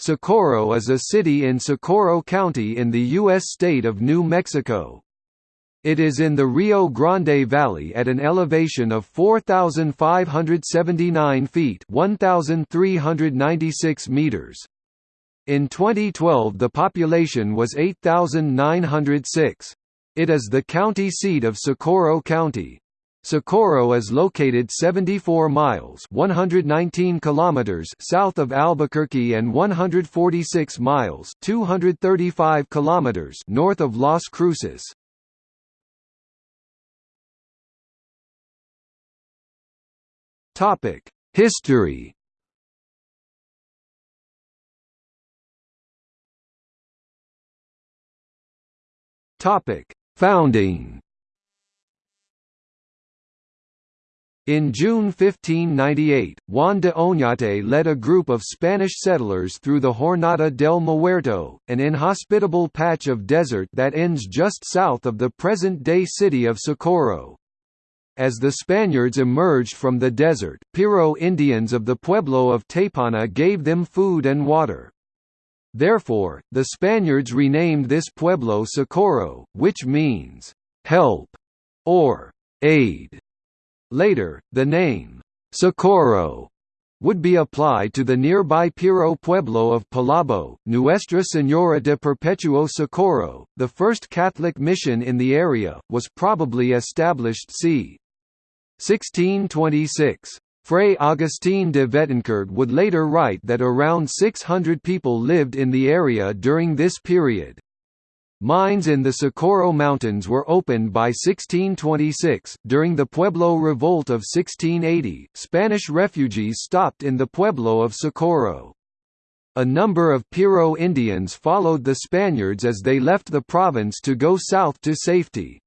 Socorro is a city in Socorro County in the U.S. state of New Mexico. It is in the Rio Grande Valley at an elevation of 4,579 feet 1,396 meters. In 2012 the population was 8,906. It is the county seat of Socorro County. Socorro is located 74 miles 119 kilometers south of Albuquerque and 146 miles 235 kilometers north of Las Cruces. Topic History Topic Founding In June 1598, Juan de Oñate led a group of Spanish settlers through the Jornada del Muerto, an inhospitable patch of desert that ends just south of the present-day city of Socorro. As the Spaniards emerged from the desert, Piro Indians of the pueblo of Teypana gave them food and water. Therefore, the Spaniards renamed this pueblo Socorro, which means, "...help", or "...aid". Later, the name, Socorro, would be applied to the nearby Piro pueblo of Pilabó, Nuestra Señora de Perpetuo Socorro. The first Catholic mission in the area was probably established c. 1626. Fray Agustín de Betancourt would later write that around 600 people lived in the area during this period. Mines in the Socorro Mountains were opened by 1626. During the Pueblo Revolt of 1680, Spanish refugees stopped in the pueblo of Socorro. A number of Piro Indians followed the Spaniards as they left the province to go south to safety.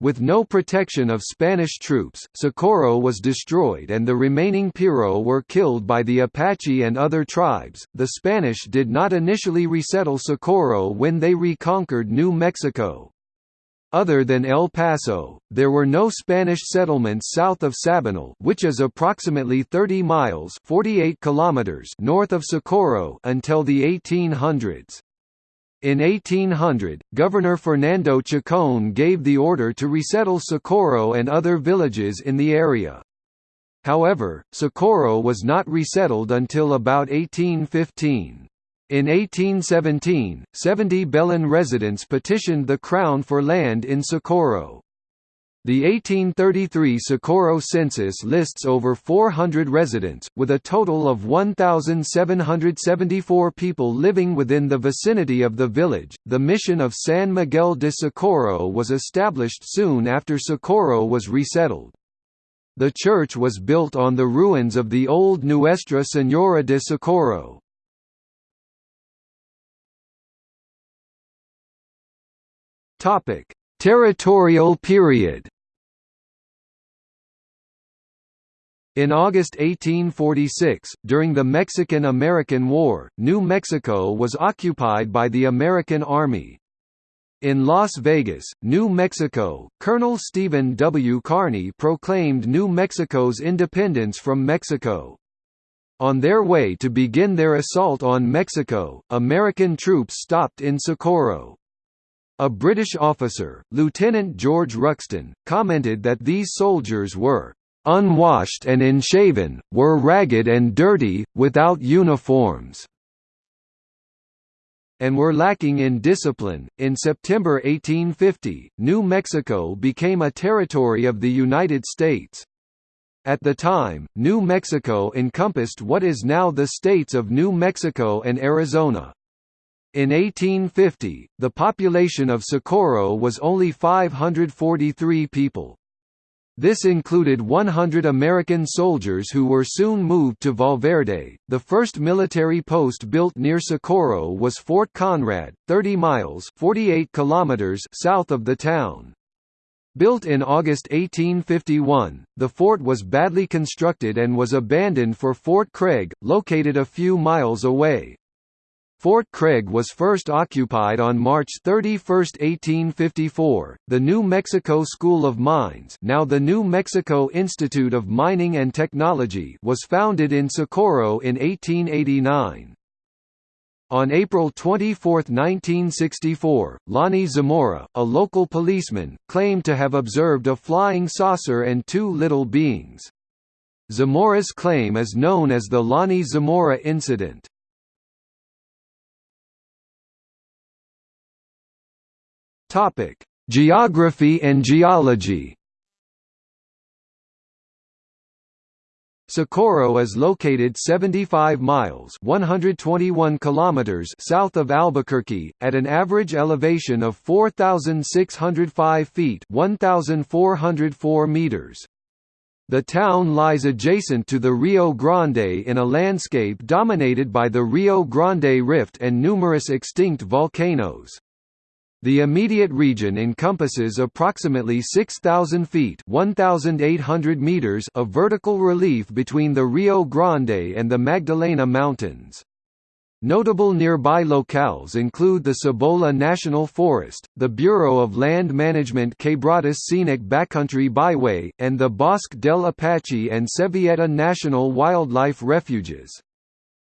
With no protection of Spanish troops, Socorro was destroyed and the remaining Piro were killed by the Apache and other tribes. The Spanish did not initially resettle Socorro when they reconquered New Mexico. Other than El Paso, there were no Spanish settlements south of Sabinal, which is approximately 30 miles (48 kilometers) north of Socorro until the 1800s. In 1800, Governor Fernando Chacon gave the order to resettle Socorro and other villages in the area. However, Socorro was not resettled until about 1815. In 1817, 70 Belen residents petitioned the Crown for land in Socorro. The 1833 Socorro census lists over 400 residents, with a total of 1,774 people living within the vicinity of the village. The mission of San Miguel de Socorro was established soon after Socorro was resettled. The church was built on the ruins of the old Nuestra Señora de Socorro. Topic: Territorial period In August 1846, during the Mexican–American War, New Mexico was occupied by the American Army. In Las Vegas, New Mexico, Colonel Stephen W. Kearny proclaimed New Mexico's independence from Mexico. On their way to begin their assault on Mexico, American troops stopped in Socorro. A British officer, Lieutenant George Ruxton, commented that these soldiers were unwashed and unshaven, were ragged and dirty, without uniforms and were lacking in discipline. In September 1850, New Mexico became a territory of the United States. At the time, New Mexico encompassed what is now the states of New Mexico and Arizona. In 1850, the population of Socorro was only 543 people. This included 100 American soldiers who were soon moved to Valverde. The first military post built near Socorro was Fort Conrad, 30 miles (48 kilometers) south of the town. Built in August 1851, the fort was badly constructed and was abandoned for Fort Craig, located a few miles away. Fort Craig was first occupied on March 31, 1854. The New Mexico School of Mines, now the New Mexico Institute of Mining and Technology, was founded in Socorro in 1889. On April 24, 1964, Lonnie Zamora, a local policeman, claimed to have observed a flying saucer and two little beings. Zamora's claim is known as the Lonnie Zamora incident. Geography and geology Socorro is located 75 miles 121 kilometers south of Albuquerque, at an average elevation of 4,605 feet 1,404 meters. The town lies adjacent to the Rio Grande in a landscape dominated by the Rio Grande Rift and numerous extinct volcanoes. The immediate region encompasses approximately 6,000 feet (1,800 meters) of vertical relief between the Rio Grande and the Magdalena Mountains. Notable nearby locales include the Cibola National Forest, the Bureau of Land Management Quebradas Scenic Backcountry Byway, and the Bosque del Apache and Sevilleta National Wildlife Refuges.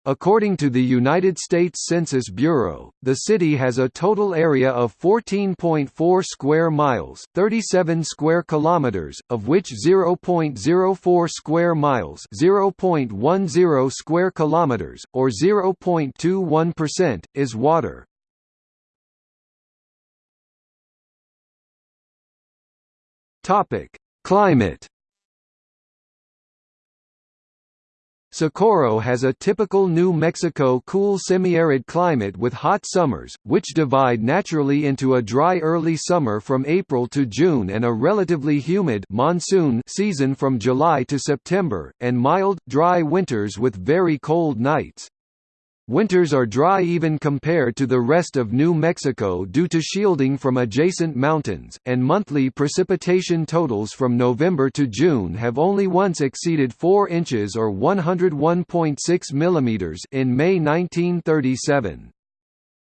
According to the United States Census Bureau, the city has a total area of 14.4 square miles, 37 square kilometers, of which 0.04 square miles, 0.10 square kilometers, or 0.21% is water. Topic: Climate Socorro has a typical New Mexico cool semi-arid climate with hot summers, which divide naturally into a dry early summer from April to June and a relatively humid monsoon season from July to September, and mild, dry winters with very cold nights. Winters are dry even compared to the rest of New Mexico due to shielding from adjacent mountains, and monthly precipitation totals from November to June have only once exceeded 4 inches or 101.6 mm in May 1937.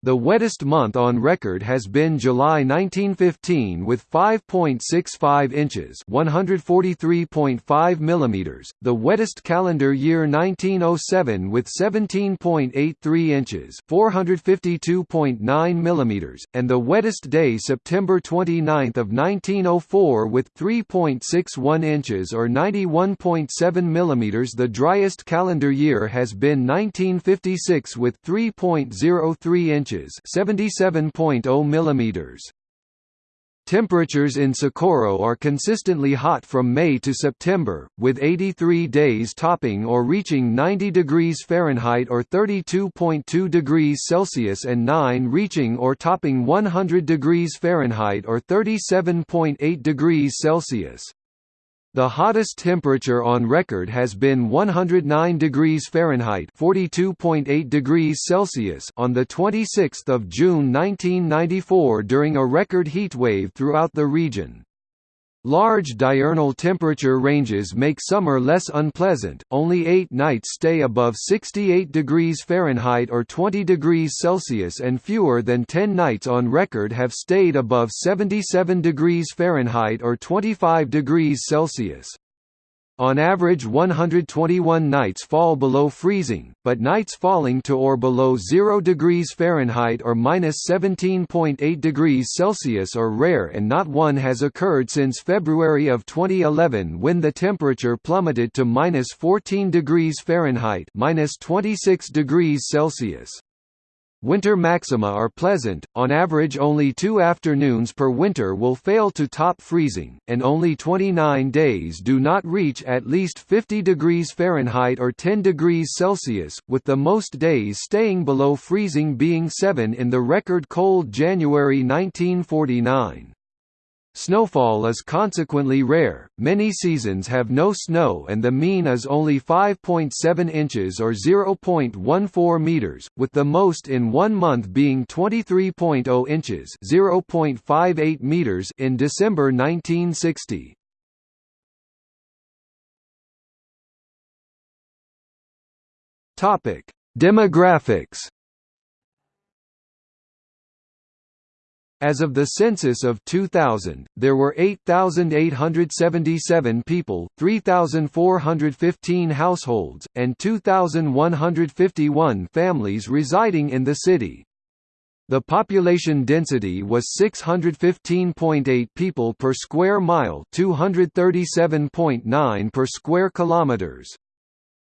The wettest month on record has been July 1915 with 5.65 inches (143.5 mm), the wettest calendar year 1907 with 17.83 inches (452.9 mm), and the wettest day September 29 of 1904 with 3.61 inches or 91.7 mm. The driest calendar year has been 1956 with 3.03 inches inches 77.0 millimeters. Temperatures in Socorro are consistently hot from May to September, with 83 days topping or reaching 90 degrees Fahrenheit or 32.2 degrees Celsius and 9 reaching or topping 100 degrees Fahrenheit or 37.8 degrees Celsius. The hottest temperature on record has been 109 degrees Fahrenheit (42.8 degrees Celsius) on the 26th of June 1994 during a record heat wave throughout the region. Large diurnal temperature ranges make summer less unpleasant, only eight nights stay above 68 degrees Fahrenheit or 20 degrees Celsius and fewer than 10 nights on record have stayed above 77 degrees Fahrenheit or 25 degrees Celsius. On average 121 nights fall below freezing, but nights falling to or below 0 degrees Fahrenheit or minus 17.8 degrees Celsius are rare and not one has occurred since February of 2011 when the temperature plummeted to minus 14 degrees Fahrenheit minus 26 degrees Celsius. Winter maxima are pleasant, on average only two afternoons per winter will fail to top freezing, and only 29 days do not reach at least 50 degrees Fahrenheit or 10 degrees Celsius, with the most days staying below freezing being 7 in the record cold January 1949. Snowfall is consequently rare, many seasons have no snow and the mean is only 5.7 inches or 0.14 meters, with the most in one month being 23.0 inches 0.58 meters in December 1960. Demographics As of the census of 2000, there were 8,877 people, 3,415 households, and 2,151 families residing in the city. The population density was 615.8 people per square mile, 237.9 per square kilometers.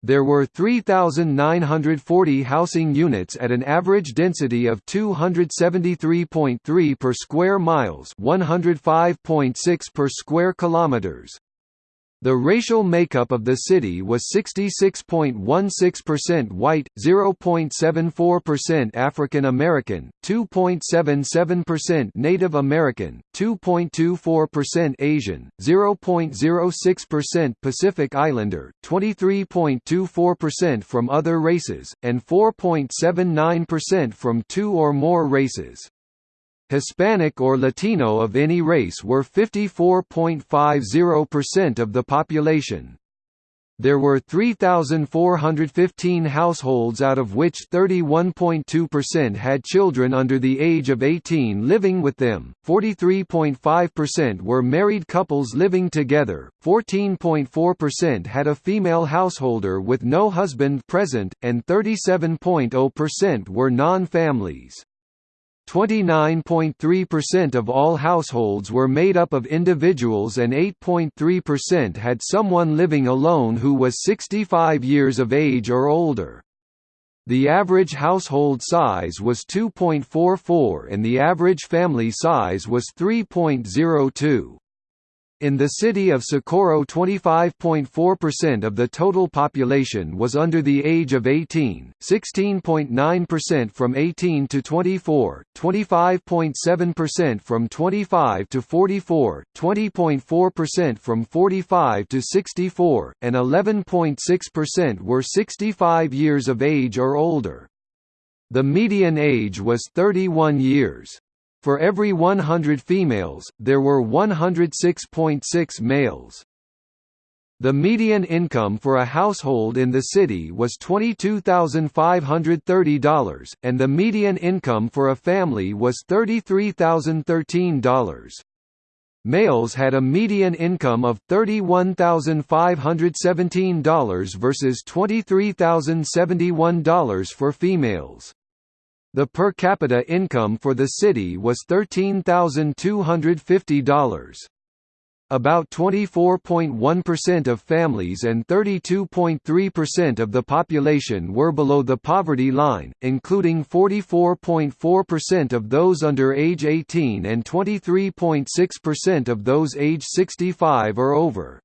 There were 3,940 housing units at an average density of 273.3 per square miles 105.6 per square kilometers. The racial makeup of the city was 66.16% white, 0.74% African American, 2.77% Native American, 2.24% Asian, 0.06% Pacific Islander, 23.24% from other races, and 4.79% from two or more races. Hispanic or Latino of any race were 54.50% of the population. There were 3,415 households out of which 31.2% had children under the age of 18 living with them, 43.5% were married couples living together, 14.4% had a female householder with no husband present, and 37.0% were non-families. 29.3% of all households were made up of individuals and 8.3% had someone living alone who was 65 years of age or older. The average household size was 2.44 and the average family size was 3.02. In the city of Socorro 25.4% of the total population was under the age of 18, 16.9% from 18 to 24, 25.7% from 25 to 44, 20.4% from 45 to 64, and 11.6% were 65 years of age or older. The median age was 31 years. For every 100 females, there were 106.6 males. The median income for a household in the city was $22,530, and the median income for a family was $33,013. Males had a median income of $31,517 versus $23,071 for females. The per capita income for the city was $13,250. About 24.1% of families and 32.3% of the population were below the poverty line, including 44.4% of those under age 18 and 23.6% of those age 65 or over.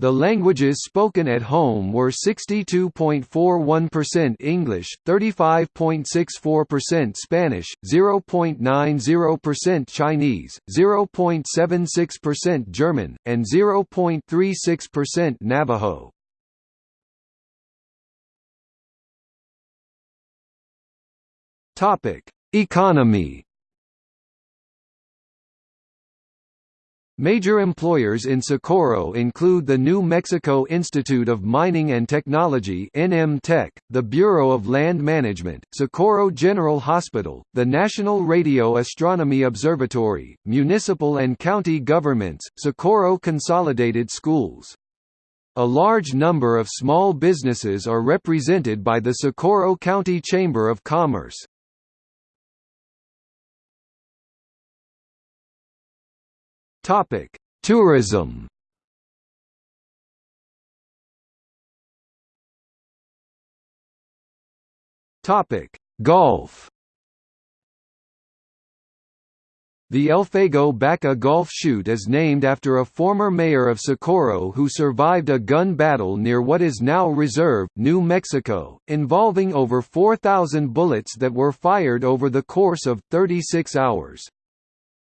The languages spoken at home were 62.41% English, 35.64% Spanish, 0.90% Chinese, 0.76% German, and 0.36% Navajo. Economy Major employers in Socorro include the New Mexico Institute of Mining and Technology (NM the Bureau of Land Management, Socorro General Hospital, the National Radio Astronomy Observatory, municipal and county governments, Socorro Consolidated Schools. A large number of small businesses are represented by the Socorro County Chamber of Commerce. Topic: Tourism. Topic: Golf. The Elfego Baca Golf Shoot is named after a former mayor of Socorro who survived a gun battle near what is now Reserve, New Mexico, involving over 4,000 bullets that were fired over the course of 36 hours.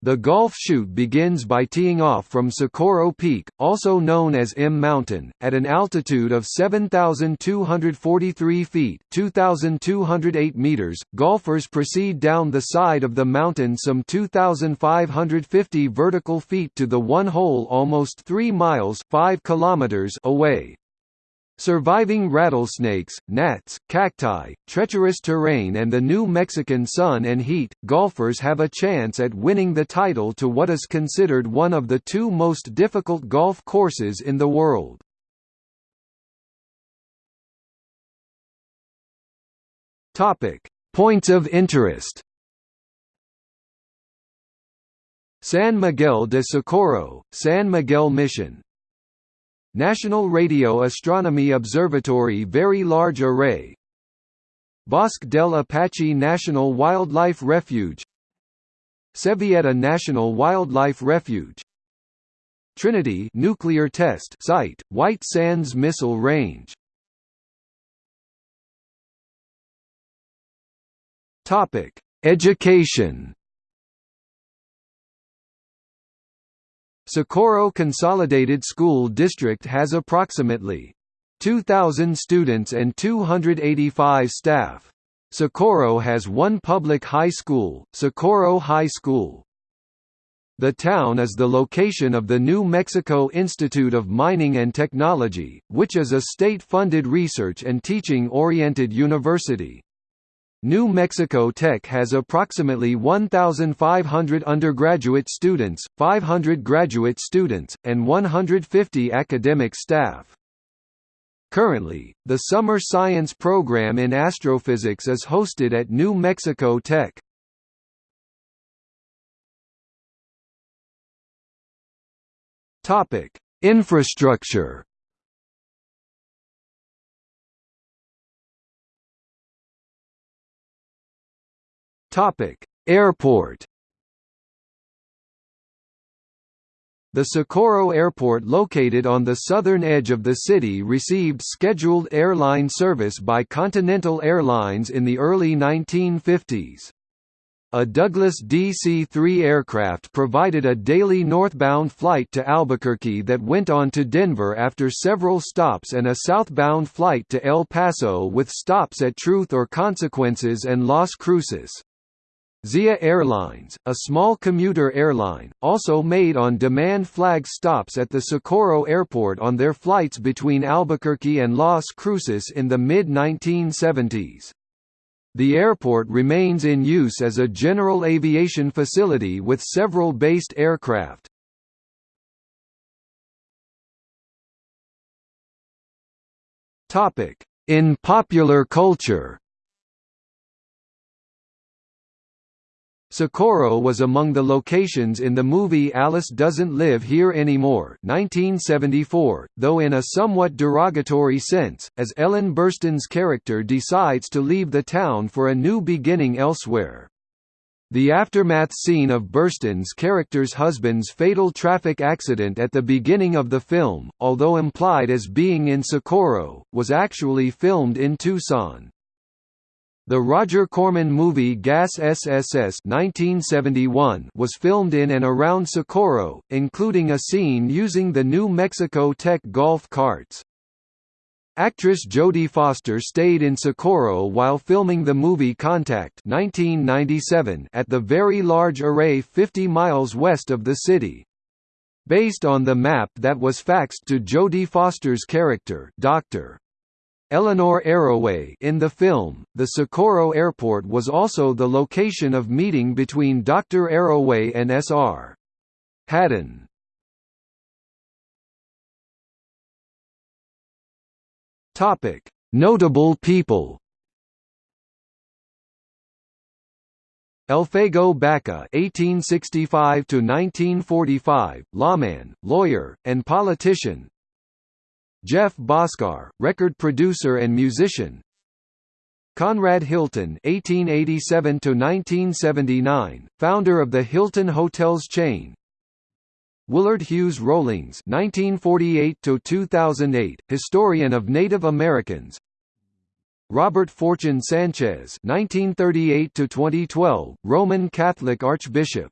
The golf shoot begins by teeing off from Socorro Peak, also known as M Mountain, at an altitude of 7,243 feet (2,208 meters). Golfers proceed down the side of the mountain some 2,550 vertical feet to the one hole almost 3 miles 5 kilometers away. Surviving rattlesnakes, gnats, cacti, treacherous terrain and the new Mexican sun and heat, golfers have a chance at winning the title to what is considered one of the two most difficult golf courses in the world. Points of interest San Miguel de Socorro, San Miguel Mission, National Radio Astronomy Observatory Very Large Array. Bosque del Apache National Wildlife Refuge. Sevilleta National Wildlife Refuge. Trinity Nuclear Test Site, White Sands Missile Range. Education Socorro Consolidated School District has approximately 2,000 students and 285 staff. Socorro has one public high school, Socorro High School. The town is the location of the New Mexico Institute of Mining and Technology, which is a state-funded research and teaching-oriented university. New Mexico Tech has approximately 1,500 undergraduate students, 500 graduate students, and 150 academic staff. Currently, the summer science program in astrophysics is hosted at New Mexico Tech. Infrastructure Topic: Airport. The Socorro Airport located on the southern edge of the city received scheduled airline service by Continental Airlines in the early 1950s. A Douglas DC-3 aircraft provided a daily northbound flight to Albuquerque that went on to Denver after several stops and a southbound flight to El Paso with stops at Truth or Consequences and Las Cruces. Zia Airlines, a small commuter airline, also made on-demand flag stops at the Socorro Airport on their flights between Albuquerque and Las Cruces in the mid-1970s. The airport remains in use as a general aviation facility with several based aircraft. In popular culture Socorro was among the locations in the movie Alice Doesn't Live Here Anymore 1974, though in a somewhat derogatory sense, as Ellen Burstyn's character decides to leave the town for a new beginning elsewhere. The aftermath scene of Burstyn's character's husband's fatal traffic accident at the beginning of the film, although implied as being in Socorro, was actually filmed in Tucson. The Roger Corman movie Gas SSS 1971 was filmed in and around Socorro, including a scene using the New Mexico Tech golf carts. Actress Jodie Foster stayed in Socorro while filming the movie Contact 1997 at the Very Large Array 50 miles west of the city. Based on the map that was faxed to Jodie Foster's character Dr. Eleanor Arroway in the film, the Socorro Airport was also the location of meeting between Dr. Arroway and S.R. Hadden. Notable people Elfego Baca (1865–1945), lawman, lawyer, and politician. Jeff Bhasker, record producer and musician. Conrad Hilton (1887–1979), founder of the Hilton Hotels chain. Willard Hughes Rollings (1948–2008), historian of Native Americans. Robert Fortune Sanchez (1938–2012), Roman Catholic Archbishop.